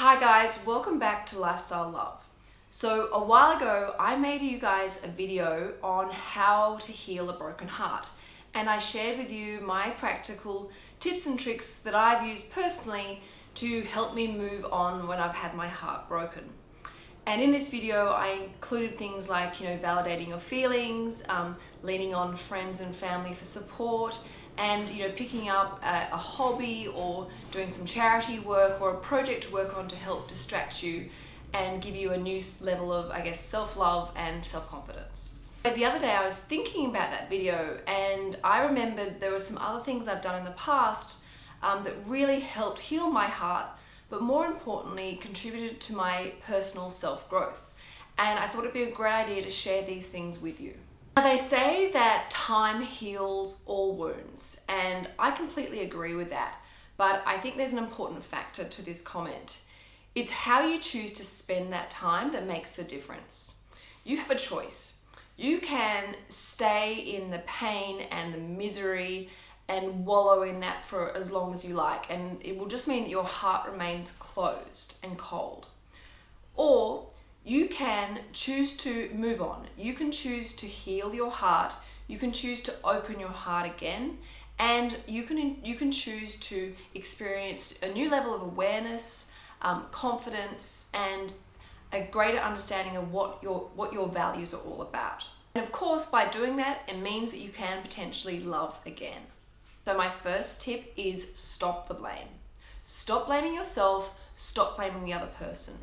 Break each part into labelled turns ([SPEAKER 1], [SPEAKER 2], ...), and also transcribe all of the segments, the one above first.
[SPEAKER 1] Hi guys, welcome back to Lifestyle Love. So a while ago, I made you guys a video on how to heal a broken heart. And I shared with you my practical tips and tricks that I've used personally to help me move on when I've had my heart broken. And in this video, I included things like, you know, validating your feelings, um, leaning on friends and family for support, and, you know, picking up a, a, hobby or doing some charity work or a project to work on to help distract you and give you a new level of, I guess, self-love and self-confidence. The other day I was thinking about that video and I remembered there were some other things I've done in the past um, that really helped heal my heart but more importantly contributed to my personal self-growth. And I thought it'd be a great idea to share these things with you. Now they say that time heals all wounds and I completely agree with that but I think there's an important factor to this comment. It's how you choose to spend that time that makes the difference. You have a choice. You can stay in the pain and the misery and wallow in that for as long as you like and it will just mean that your heart remains closed and cold or you can choose to move on. You can choose to heal your heart. You can choose to open your heart again. And you can you can choose to experience a new level of awareness um, confidence and a greater understanding of what your what your values are all about. And of course by doing that it means that you can potentially love again. So my first tip is stop the blame. Stop blaming yourself, stop blaming the other person.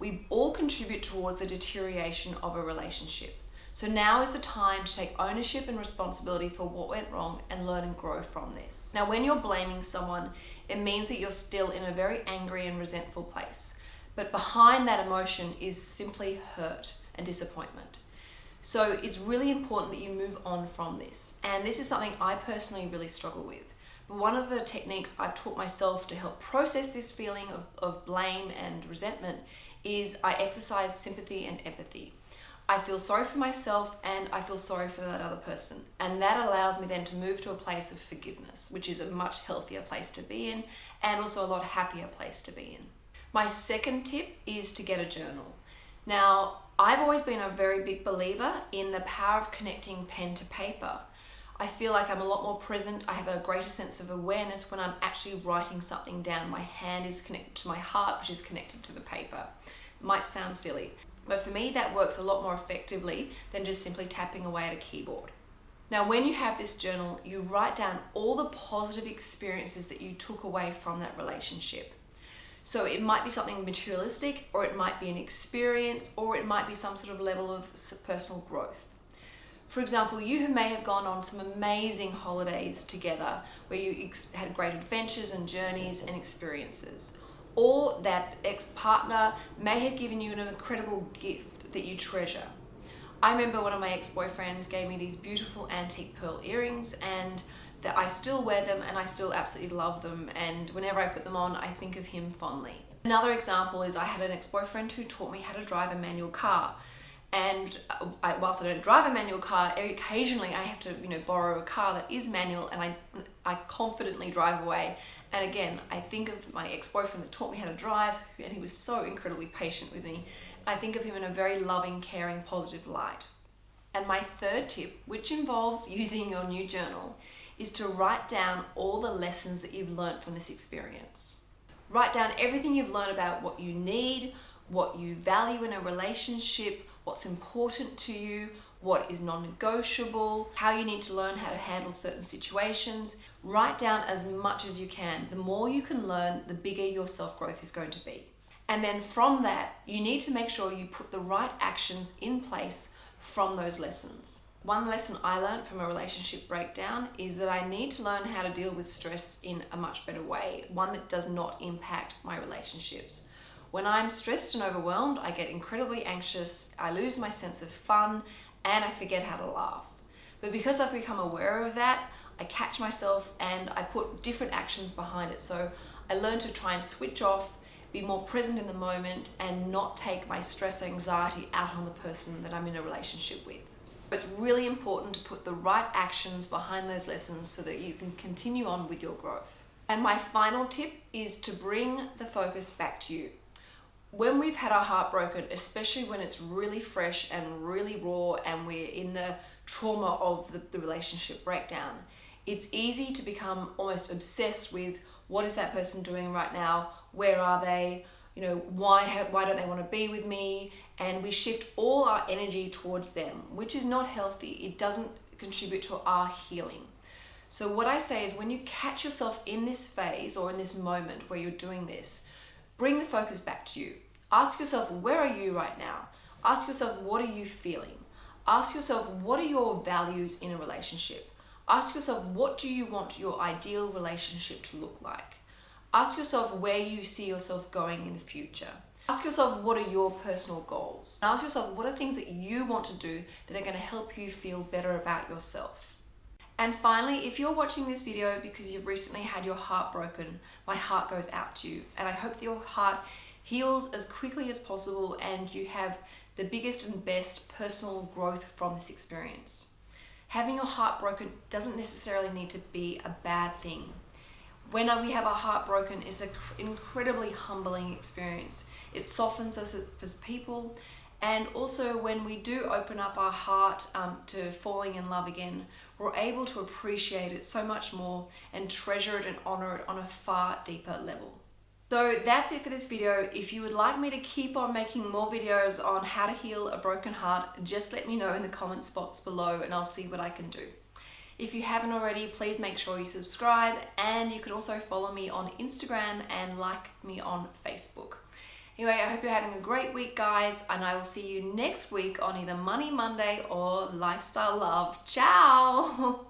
[SPEAKER 1] We all contribute towards the deterioration of a relationship. So now is the time to take ownership and responsibility for what went wrong and learn and grow from this. Now when you're blaming someone, it means that you're still in a very angry and resentful place. But behind that emotion is simply hurt and disappointment. So it's really important that you move on from this. And this is something I personally really struggle with. One of the techniques I've taught myself to help process this feeling of, of blame and resentment is I exercise sympathy and empathy. I feel sorry for myself and I feel sorry for that other person. And that allows me then to move to a place of forgiveness, which is a much healthier place to be in and also a lot happier place to be in. My second tip is to get a journal. Now, I've always been a very big believer in the power of connecting pen to paper. I feel like I'm a lot more present. I have a greater sense of awareness when I'm actually writing something down. My hand is connected to my heart, which is connected to the paper. It might sound silly, but for me that works a lot more effectively than just simply tapping away at a keyboard. Now, when you have this journal, you write down all the positive experiences that you took away from that relationship. So it might be something materialistic or it might be an experience or it might be some sort of level of personal growth. For example, you who may have gone on some amazing holidays together where you had great adventures and journeys and experiences. Or that ex-partner may have given you an incredible gift that you treasure. I remember one of my ex-boyfriends gave me these beautiful antique pearl earrings and that I still wear them and I still absolutely love them and whenever I put them on I think of him fondly. Another example is I had an ex-boyfriend who taught me how to drive a manual car and uh, I, whilst I don't drive a manual car, occasionally I have to, you know, borrow a car that is manual and I, I confidently drive away. And again, I think of my ex-boyfriend that taught me how to drive and he was so incredibly patient with me. I think of him in a very loving, caring, positive light. And my third tip, which involves using your new journal, is to write down all the lessons that you've learned from this experience. Write down everything you've learned about what you need, what you value in a relationship, what's important to you, what is non-negotiable, how you need to learn how to handle certain situations. Write down as much as you can. The more you can learn, the bigger your self-growth is going to be. And then from that, you need to make sure you put the right actions in place from those lessons. One lesson I learned from a relationship breakdown is that I need to learn how to deal with stress in a much better way, one that does not impact my relationships. When I'm stressed and overwhelmed, I get incredibly anxious, I lose my sense of fun, and I forget how to laugh. But because I've become aware of that, I catch myself and I put different actions behind it. So I learn to try and switch off, be more present in the moment, and not take my stress anxiety out on the person that I'm in a relationship with. It's really important to put the right actions behind those lessons so that you can continue on with your growth. And my final tip is to bring the focus back to you. When we've had our heart broken, especially when it's really fresh and really raw and we're in the trauma of the, the relationship breakdown, it's easy to become almost obsessed with what is that person doing right now? Where are they? You know, why, have, why don't they want to be with me? And we shift all our energy towards them, which is not healthy. It doesn't contribute to our healing. So what I say is when you catch yourself in this phase or in this moment where you're doing this, bring the focus back to you. Ask yourself, where are you right now? Ask yourself, what are you feeling? Ask yourself, what are your values in a relationship? Ask yourself, what do you want your ideal relationship to look like? Ask yourself where you see yourself going in the future. Ask yourself, what are your personal goals? And ask yourself, what are things that you want to do that are going to help you feel better about yourself? And finally, if you're watching this video because you've recently had your heart broken, my heart goes out to you. And I hope that your heart heals as quickly as possible and you have the biggest and best personal growth from this experience. Having your heart broken doesn't necessarily need to be a bad thing. When we have our heart broken, it's an incredibly humbling experience. It softens us as people and also when we do open up our heart um, to falling in love again, we're able to appreciate it so much more and treasure it and honor it on a far deeper level. So that's it for this video. If you would like me to keep on making more videos on how to heal a broken heart, just let me know in the comment box below and I'll see what I can do. If you haven't already, please make sure you subscribe and you can also follow me on Instagram and like me on Facebook. Anyway, I hope you're having a great week, guys, and I will see you next week on either Money Monday or Lifestyle Love. Ciao!